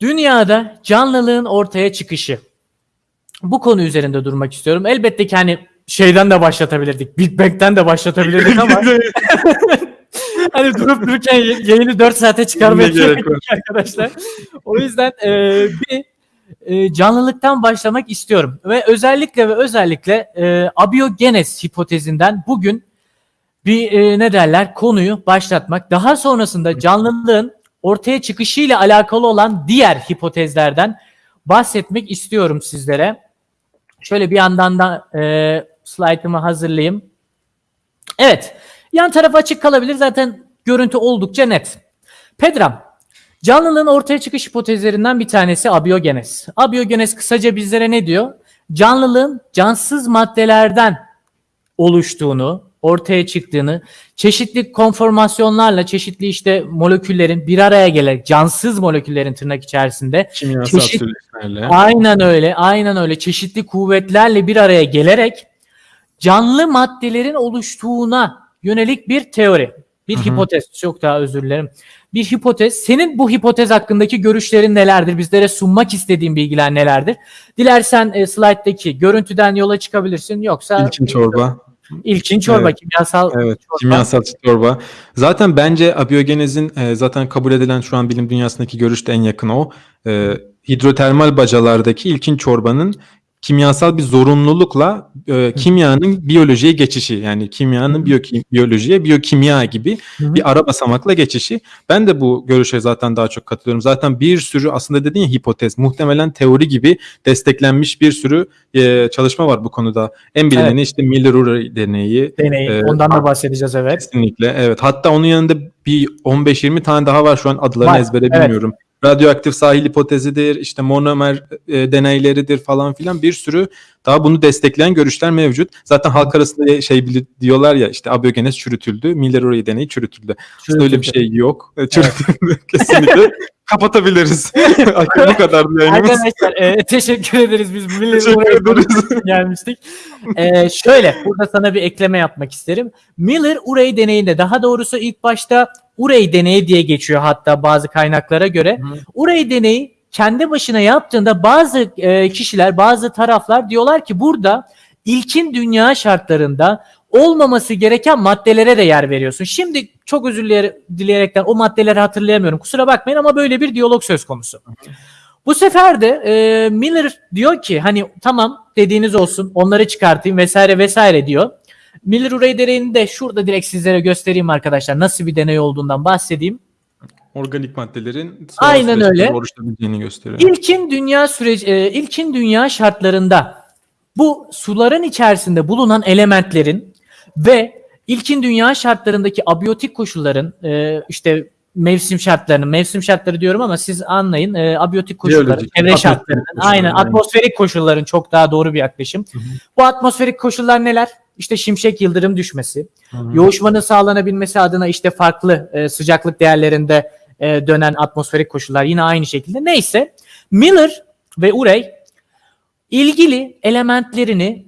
Dünyada canlılığın ortaya çıkışı. Bu konu üzerinde durmak istiyorum. Elbette ki hani şeyden de başlatabilirdik. Big Bang'den de başlatabilirdik ama hani durup dururken yayını 4 saate çıkarmaya gerek gerek yok arkadaşlar. O yüzden e, bir e, canlılıktan başlamak istiyorum. Ve özellikle ve özellikle e, abiyogenes hipotezinden bugün bir e, ne derler konuyu başlatmak. Daha sonrasında canlılığın ortaya çıkışıyla alakalı olan diğer hipotezlerden bahsetmek istiyorum sizlere. Şöyle bir yandan da e, slaytımı hazırlayayım. Evet. Yan taraf açık kalabilir. Zaten görüntü oldukça net. Pedram. Canlılığın ortaya çıkış hipotezlerinden bir tanesi abiyogenes. Abiyogenes kısaca bizlere ne diyor? Canlılığın cansız maddelerden oluştuğunu, ortaya çıktığını, çeşitli konformasyonlarla çeşitli işte moleküllerin bir araya gelerek cansız moleküllerin tırnak içerisinde Kimyasal Çeşit-. Aynen öyle, aynen öyle. Çeşitli kuvvetlerle bir araya gelerek canlı maddelerin oluştuğuna yönelik bir teori. Bir Hı hı. hipotez. Çok daha özür dilerim. Bir hipotez. Senin bu hipotez hakkındaki görüşlerin nelerdir? Bizlere sunmak istediğin bilgiler nelerdir? Dilersen e, slayttaki görüntüden yola çıkabilirsin. Yoksa İlkin çorba. İlkin çorba, Evet. kimyasal Evet, çorba. kimyasal çorba. Zaten bence abiyogenezin e, zaten kabul edilen şu an bilim dünyasındaki görüş de en yakın o. E, hidrotermal bacalardaki ilkin çorbanın kimyasal bir zorunlulukla e, kimyanın biyolojiye geçişi yani kimyanın biyolojiye biyokimya gibi Hı hı. bir ara basamakla geçişi. Ben de bu görüşe zaten daha çok katılıyorum. Zaten bir sürü aslında dediğin ya hipotez muhtemelen teori gibi desteklenmiş bir sürü e, çalışma var bu konuda. En bilineni işte Miller-Urey deneyi, deneyi. e, Ondan da bahsedeceğiz evet. Kesinlikle evet. Hatta onun yanında bir 15-20 tane daha var şu an adlarını Var, ezbere evet. bilmiyorum. Radyoaktif sahil hipotezidir, işte monomer e, deneyleridir falan filan. Bir sürü daha bunu destekleyen görüşler mevcut. Zaten halk arasında şey diyorlar ya işte abiyogenes çürütüldü, Miller-Urey deneyi çürütüldü. Aslında öyle bir şey yok. E, Çürütüldü kesinlikle. Kapatabiliriz. bu kadar yayınımız. Arkadaşlar e, teşekkür ederiz. Biz ederiz. gelmiştik. E, şöyle burada sana bir ekleme yapmak isterim. Miller Urey deneyinde daha doğrusu ilk başta Urey deneyi diye geçiyor hatta bazı kaynaklara göre. Urey deneyi kendi başına yaptığında bazı e, kişiler, bazı taraflar diyorlar ki burada ilkin dünya şartlarında olmaması gereken maddelere de yer veriyorsun. Şimdi çok özür dileye- dileyerekten o maddeleri hatırlayamıyorum. Kusura bakmayın ama böyle bir diyalog söz konusu. Bu sefer de e, Miller diyor ki hani tamam dediğiniz olsun onları çıkartayım vesaire vesaire diyor. Miller Urey deneyini de şurada direkt sizlere göstereyim arkadaşlar. Nasıl bir deney olduğundan bahsedeyim. Organik maddelerin Aynen öyle. oluşabileceğini gösteriyor. İlkin dünya süreci e, ilkin dünya şartlarında bu suların içerisinde bulunan elementlerin ve ilkin dünya şartlarındaki abiyotik koşulların e, işte mevsim şartlarının mevsim şartları diyorum ama siz anlayın e, abiyotik koşulların çevre şartlarının koşullar, aynen aynen. atmosferik koşulların çok daha doğru bir yaklaşım. Bu atmosferik koşullar neler? İşte şimşek yıldırım düşmesi, yoğuşmanın sağlanabilmesi adına işte farklı e, sıcaklık değerlerinde e, dönen atmosferik koşullar yine aynı şekilde. Neyse Miller ve Urey ilgili elementlerini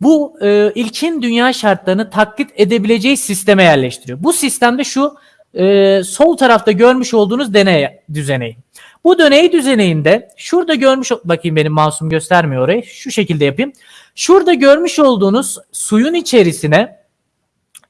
bu e, ilkin dünya şartlarını taklit edebileceği sisteme yerleştiriyor. Bu sistemde şu e, sol tarafta görmüş olduğunuz deney düzeneği. Bu deney düzeneyinde şurada görmüş bakayım benim mouse'um göstermiyor orayı. Şu şekilde yapayım. Şurada görmüş olduğunuz suyun içerisine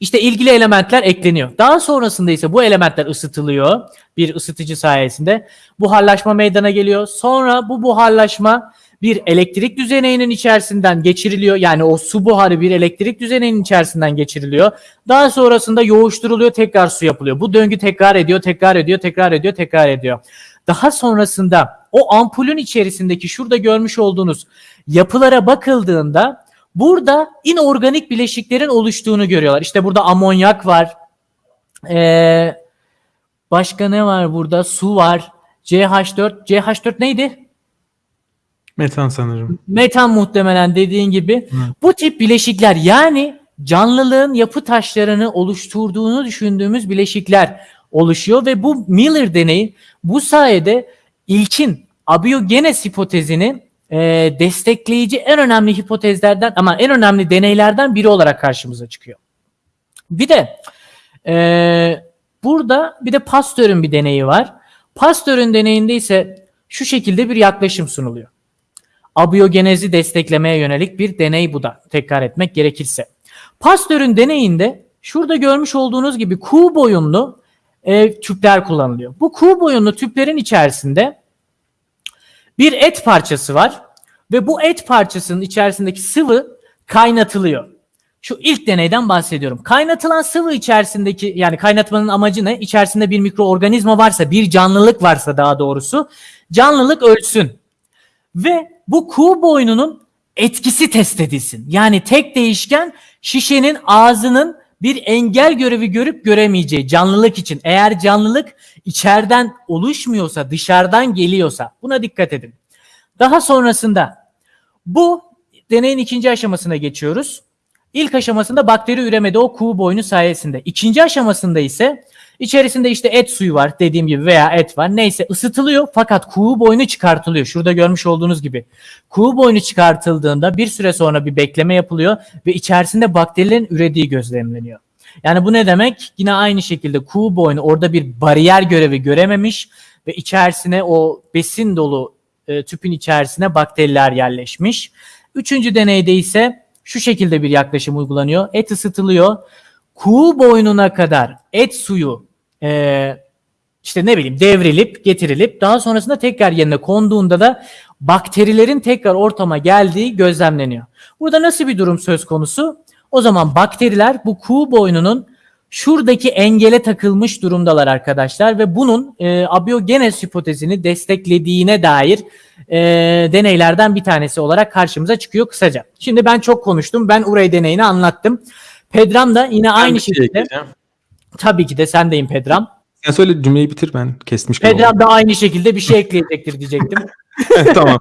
işte ilgili elementler ekleniyor. Daha sonrasında ise bu elementler ısıtılıyor bir ısıtıcı sayesinde. Buharlaşma meydana geliyor. Sonra bu buharlaşma bir elektrik düzeneyinin içerisinden geçiriliyor. Yani o su buharı bir elektrik düzeneyinin içerisinden geçiriliyor. Daha sonrasında yoğuşturuluyor, tekrar su yapılıyor. Bu döngü tekrar ediyor, tekrar ediyor, tekrar ediyor, tekrar ediyor. Daha sonrasında o ampulün içerisindeki şurada görmüş olduğunuz yapılara bakıldığında burada inorganik bileşiklerin oluştuğunu görüyorlar. İşte burada amonyak var. Ee, başka ne var burada? Su var. CH4. CH4 neydi? Metan sanırım. Metan muhtemelen dediğin gibi. Bu tip bileşikler yani canlılığın yapı taşlarını oluşturduğunu düşündüğümüz bileşikler oluşuyor ve bu Miller deneyi bu sayede ilkin abiyogenes hipotezini e, destekleyici en önemli hipotezlerden ama en önemli deneylerden biri olarak karşımıza çıkıyor. Bir de e, burada bir de Pasteur'ün bir deneyi var. Pasteur'ün deneyinde ise şu şekilde bir yaklaşım sunuluyor. Abiyogenezi desteklemeye yönelik bir deney bu da tekrar etmek gerekirse. Pasteur'ün deneyinde şurada görmüş olduğunuz gibi kuğu boyunlu e, tüpler kullanılıyor. Bu kuğu boyunlu tüplerin içerisinde bir et parçası var ve bu et parçasının içerisindeki sıvı kaynatılıyor. Şu ilk deneyden bahsediyorum. Kaynatılan sıvı içerisindeki yani kaynatmanın amacı ne? İçerisinde bir mikroorganizma varsa, bir canlılık varsa daha doğrusu canlılık ölsün. Ve bu kuğu boynunun etkisi test edilsin. Yani tek değişken şişenin ağzının bir engel görevi görüp göremeyeceği canlılık için. Eğer canlılık içeriden oluşmuyorsa, dışarıdan geliyorsa buna dikkat edin. Daha sonrasında bu deneyin ikinci aşamasına geçiyoruz. İlk aşamasında bakteri üremedi o kuğu boynu sayesinde. İkinci aşamasında ise içerisinde işte et suyu var dediğim gibi veya et var. Neyse ısıtılıyor fakat kuğu boynu çıkartılıyor. Şurada görmüş olduğunuz gibi. Kuğu boynu çıkartıldığında bir süre sonra bir bekleme yapılıyor ve içerisinde bakterilerin ürediği gözlemleniyor. Yani bu ne demek? Yine aynı şekilde kuğu boynu orada bir bariyer görevi görememiş ve içerisine o besin dolu e, tüpün içerisine bakteriler yerleşmiş. Üçüncü deneyde ise şu şekilde bir yaklaşım uygulanıyor. Et ısıtılıyor. Kuğu boynuna kadar et suyu e, işte ne bileyim devrilip getirilip daha sonrasında tekrar yerine konduğunda da bakterilerin tekrar ortama geldiği gözlemleniyor. Burada nasıl bir durum söz konusu? O zaman bakteriler bu kuğu boynunun şuradaki engele takılmış durumdalar arkadaşlar ve bunun e, abiyogenez hipotezini desteklediğine dair e, deneylerden bir tanesi olarak karşımıza çıkıyor kısaca. Şimdi ben çok konuştum. Ben Urey deneyini anlattım. Pedram da yine Ben aynı şey şekilde ekleyeceğim. tabii ki de sendeyim Pedram. Sen söyle cümleyi bitir ben kesmiş. Pedram da aynı şekilde bir şey ekleyecektir diyecektim. tamam.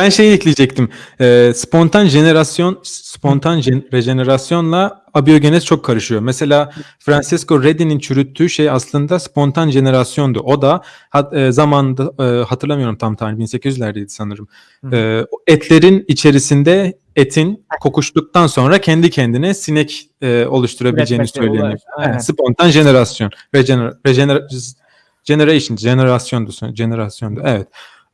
Ben şeyi ekleyecektim. Ee, spontan jenerasyon, spontan gen- rejenerasyonla abiyogenez çok karışıyor. Mesela Francisco Redi'nin çürüttüğü şey aslında spontan jenerasyondu. O da hat, e, zamanında e, hatırlamıyorum tam tarih 1800'lerdeydi sanırım. E, etlerin içerisinde etin kokuştuktan sonra kendi kendine sinek e, oluşturabileceğini söyleniyor. Aynen. Evet, spontan jenerasyon. Regener, regener, generation, jenerasyondu, jenerasyondu. Evet.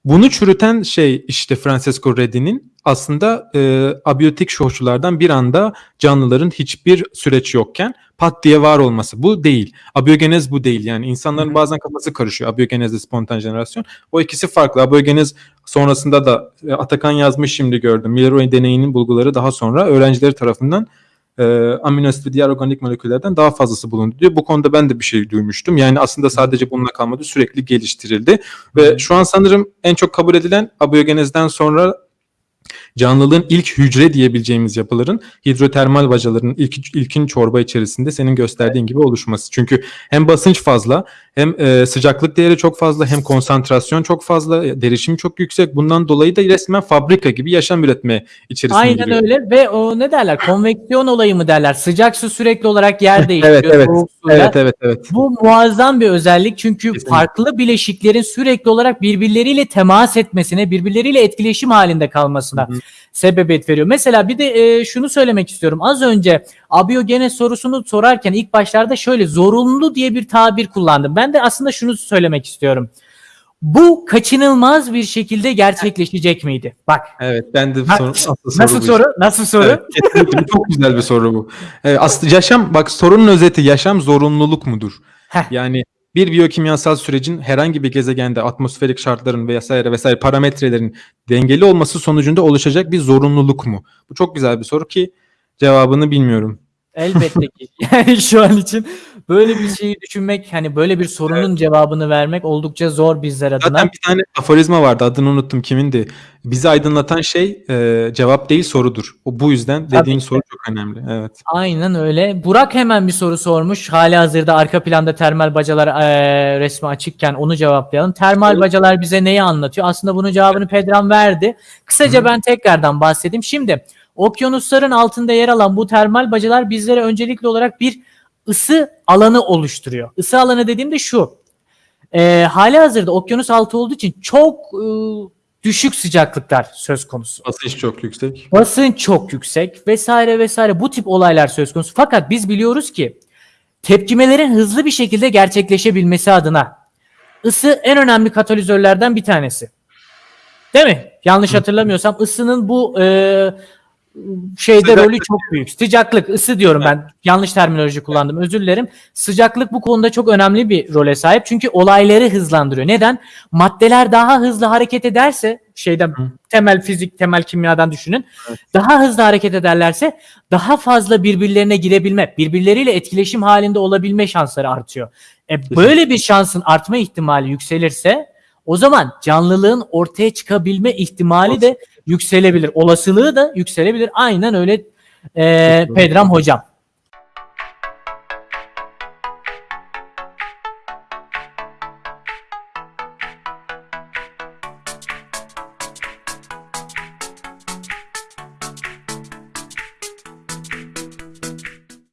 Bunu çürüten şey işte Francesco Redi'nin aslında e, abiyotik koşullardan bir anda canlıların hiçbir süreç yokken pat diye var olması. Bu değil. Abiyogenez bu değil. Yani insanların Hı hı. bazen kafası karışıyor. Abiyogenezle spontan jenerasyon. O ikisi farklı. Abiyogenez sonrasında da e, Atakan yazmış şimdi gördüm. Milleroy deneyinin bulguları daha sonra öğrencileri tarafından e, amino asit ve diğer organik moleküllerden daha fazlası bulundu diyor. Bu konuda ben de bir şey duymuştum. Yani aslında sadece bununla kalmadı. Sürekli geliştirildi. Ve şu an sanırım en çok kabul edilen abiyogenezden sonra canlılığın ilk hücre diyebileceğimiz yapıların hidrotermal bacaların ilk, ilkin çorba içerisinde senin gösterdiğin gibi oluşması. Çünkü hem basınç fazla hem e, sıcaklık değeri çok fazla hem konsantrasyon çok fazla derişim çok yüksek. Bundan dolayı da resmen fabrika gibi yaşam üretme içerisine Aynen giriyor. öyle ve o ne derler konveksiyon olayı mı derler sıcak su sürekli olarak yer değiştiriyor Evet, evet. Evet evet evet. Bu muazzam bir özellik çünkü Kesinlikle. farklı bileşiklerin sürekli olarak birbirleriyle temas etmesine, birbirleriyle etkileşim halinde kalmasına Hı hı. sebebiyet veriyor. Mesela bir de e, şunu söylemek istiyorum. Az önce abiyogenez sorusunu sorarken ilk başlarda şöyle zorunlu diye bir tabir kullandım. Ben de aslında şunu söylemek istiyorum. Bu kaçınılmaz bir şekilde gerçekleşecek miydi? Bak Evet ben de soru, asıl nasıl bu soru? Nasıl soru? Evet, çok güzel bir soru bu. Ee, aslında yaşam bak sorunun özeti yaşam zorunluluk mudur? Heh. Yani bir biyokimyasal sürecin herhangi bir gezegende atmosferik şartların vesaire vesaire parametrelerin dengeli olması sonucunda oluşacak bir zorunluluk mu? Bu çok güzel bir soru ki cevabını bilmiyorum. Elbette ki. Yani şu an için böyle bir şeyi düşünmek, hani böyle bir sorunun cevabını vermek oldukça zor bizler adına. Zaten bir tane aforizma vardı adını unuttum kimindi. Bizi aydınlatan şey e, cevap değil sorudur. O bu yüzden dediğin ki. soru çok önemli. Evet. Aynen öyle. Burak hemen bir soru sormuş. Hali hazırda arka planda termal bacalar eee, resmi açıkken onu cevaplayalım. Termal Evet. bacalar bize neyi anlatıyor? Aslında bunun cevabını Pedram verdi. Kısaca ben tekrardan bahsedeyim. Şimdi okyanusların altında yer alan bu termal bacalar bizlere öncelikli olarak bir ısı alanı oluşturuyor. Isı alanı dediğimde şu. Eee hali hazırda okyanus altı olduğu için çok ıı, düşük sıcaklıklar söz konusu. Basınç çok yüksek. Basınç çok yüksek vesaire vesaire bu tip olaylar söz konusu. Fakat biz biliyoruz ki tepkimelerin hızlı bir şekilde gerçekleşebilmesi adına ısı en önemli katalizörlerden bir tanesi. Değil mi? Yanlış hatırlamıyorsam ısının bu e, şeyde Sıcaklık. rolü çok büyük. Sıcaklık, ısı diyorum ben. Yanlış terminoloji kullandım. Özür dilerim. Sıcaklık bu konuda çok önemli bir role sahip. Çünkü olayları hızlandırıyor. Neden? Maddeler daha hızlı hareket ederse şeyden temel fizik, temel kimyadan düşünün. Daha hızlı hareket ederlerse daha fazla birbirlerine girebilme, birbirleriyle etkileşim halinde olabilme şansları artıyor. E, böyle bir şansın artma ihtimali yükselirse o zaman canlılığın ortaya çıkabilme ihtimali de yükselebilir. Olasılığı da yükselebilir. Aynen öyle e. Pedram hocam.